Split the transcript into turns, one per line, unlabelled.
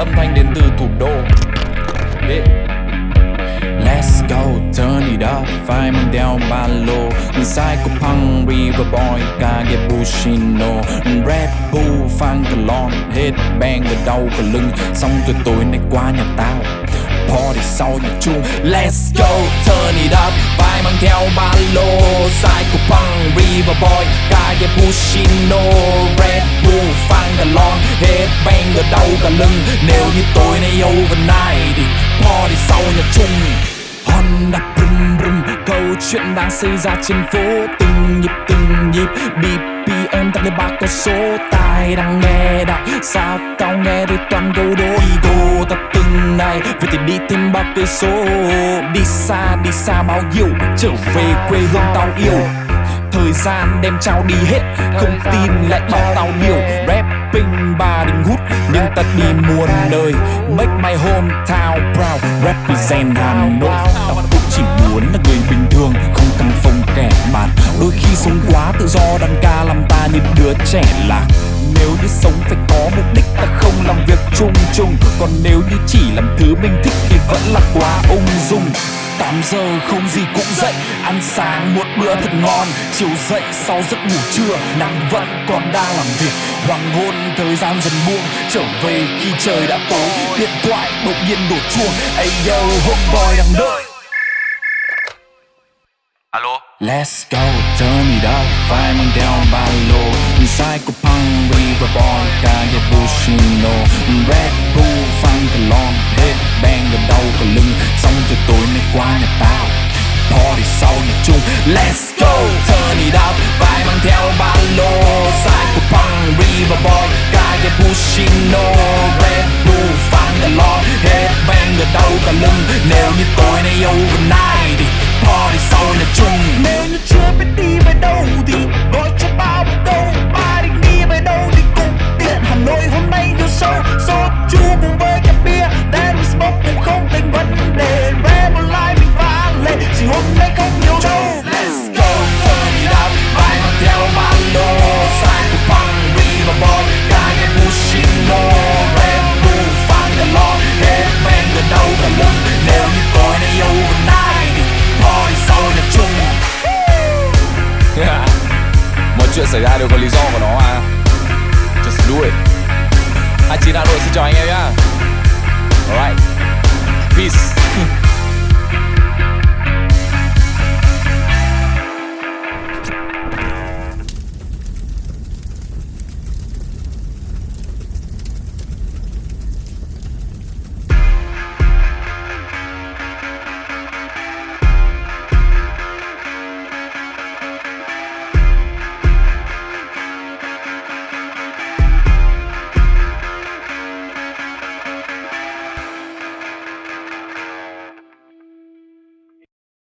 âm thanh đến từ thủ đô. Yeah. Let's go, turn it up, phải mang đeo ba lô Psycho punk, river boy, kage bushino Red Bull, phan cả lon, headbang ở đầu cả lưng. Xong rồi tối nay qua nhà tao. Party sau nhà chung. Let's go, turn it up, phải mang theo ba lô Psycho punk, river boy, kage bushino Red Bull, cả cà lon, headbang ở đâu cả lưng. Nếu như tối nay overnight thì party sau nhà chung. Honda brum brum Câu chuyện đang xảy ra trên phố. Từng nhịp từng nhịp BPM tăng lên ba con số. Tai đang nghe đại Sao tao nghe thấy toàn câu đố. Ego ta từng này Vậy thì đi thêm bao cây số. Đi xa đi xa bao nhiêu Trở về quê hương tao yêu. Thời gian đem trao đi hết Không tin lại bảo tao điều ta đi muôn nơi Make my hometown proud. Represent Hà Nội. Tao cũng chỉ muốn là người bình thường, Không căng phong kẻ bạt Đôi khi sống quá tự do, đàn ca làm ta như đứa trẻ lạc. Nếu như sống phải có mục đích ta không làm việc chung chung. Còn nếu như chỉ làm thứ mình thích thì vẫn là quá ung dung. 8 giờ không gì cũng dậy. Ăn sáng một bữa thật ngon Chiều dậy sau giấc ngủ trưa Nắng vẫn còn đang làm việc. Hoàng hôn thời gian dần buông Trở về khi trời đã tối. Điện thoại đột nhiên đổ chuông Ây yo homeboy đang đợi.
Alo?
Let's go, turn it up, phải mang theo ba lô Let's go, turn it up, phải mang theo ba lô Psycho punk, river boy, kage bushino Red chuyện xảy ra, đều có lý do của nó mà. Just do it. 29 Hà Nội xin chào anh em nhá. Alright